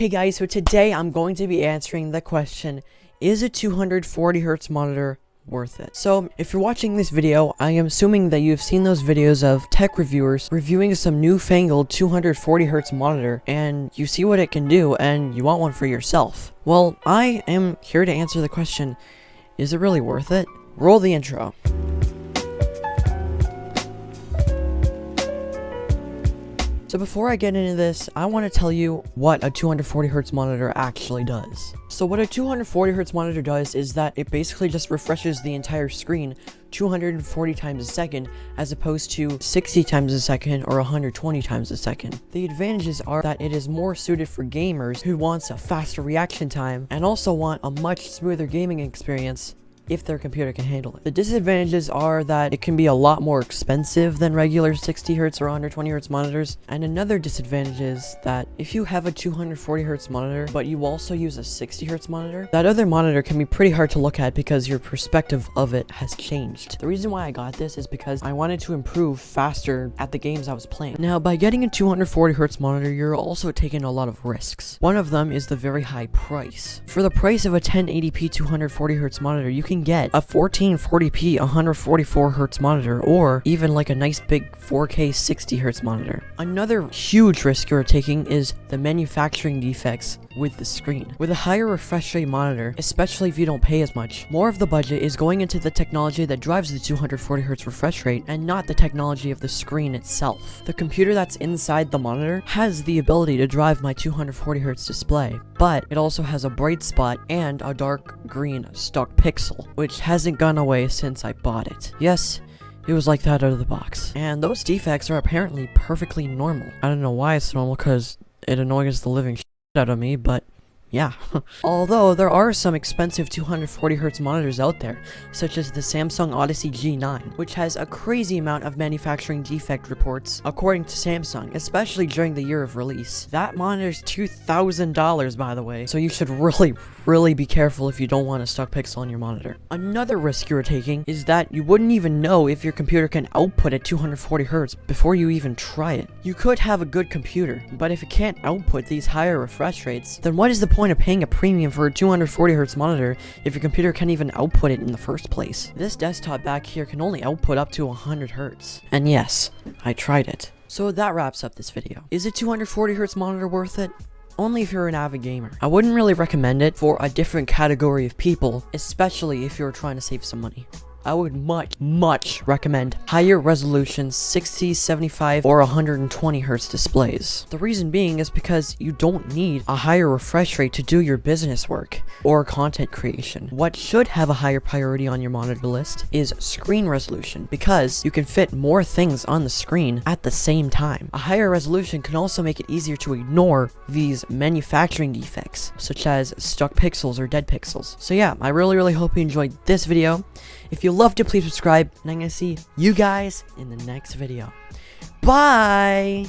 Hey guys, so today I'm going to be answering the question, is a 240Hz monitor worth it? So, if you're watching this video, I am assuming that you've seen those videos of tech reviewers reviewing some newfangled 240Hz monitor, and you see what it can do, and you want one for yourself. Well, I am here to answer the question, is it really worth it? Roll the intro. So before I get into this, I want to tell you what a 240Hz monitor actually does. So what a 240Hz monitor does is that it basically just refreshes the entire screen 240 times a second as opposed to 60 times a second or 120 times a second. The advantages are that it is more suited for gamers who wants a faster reaction time and also want a much smoother gaming experience if their computer can handle it. The disadvantages are that it can be a lot more expensive than regular 60Hz or 120Hz monitors, and another disadvantage is that if you have a 240Hz monitor, but you also use a 60Hz monitor, that other monitor can be pretty hard to look at because your perspective of it has changed. The reason why I got this is because I wanted to improve faster at the games I was playing. Now, by getting a 240Hz monitor, you're also taking a lot of risks. One of them is the very high price. For the price of a 1080p 240Hz monitor, you can get a 1440p 144Hz monitor or even like a nice big 4K 60Hz monitor. Another huge risk you're taking is the manufacturing defects with the screen. With a higher refresh rate monitor, especially if you don't pay as much, more of the budget is going into the technology that drives the 240Hz refresh rate and not the technology of the screen itself. The computer that's inside the monitor has the ability to drive my 240Hz display, but it also has a bright spot and a dark green stuck pixel, which hasn't gone away since I bought it. Yes, it was like that out of the box. And those defects are apparently perfectly normal. I don't know why it's normal, because it annoys the living out of me, but yeah. Although, there are some expensive 240Hz monitors out there, such as the Samsung Odyssey G9, which has a crazy amount of manufacturing defect reports, according to Samsung, especially during the year of release. That monitor's $2,000, by the way, so you should really, really be careful if you don't want a stuck pixel on your monitor. Another risk you're taking is that you wouldn't even know if your computer can output at 240Hz before you even try it. You could have a good computer, but if it can't output these higher refresh rates, then what is the point point of paying a premium for a 240Hz monitor if your computer can't even output it in the first place? This desktop back here can only output up to 100Hz. And yes, I tried it. So that wraps up this video. Is a 240Hz monitor worth it? only if you're an avid gamer. I wouldn't really recommend it for a different category of people, especially if you're trying to save some money. I would much, much recommend higher resolution 60, 75, or 120 Hz displays. The reason being is because you don't need a higher refresh rate to do your business work or content creation. What should have a higher priority on your monitor list is screen resolution because you can fit more things on the screen at the same time. A higher resolution can also make it easier to ignore these manufacturing defects such as stuck pixels or dead pixels. So yeah, I really, really hope you enjoyed this video. If you loved it, please subscribe, and I'm going to see you guys in the next video. Bye!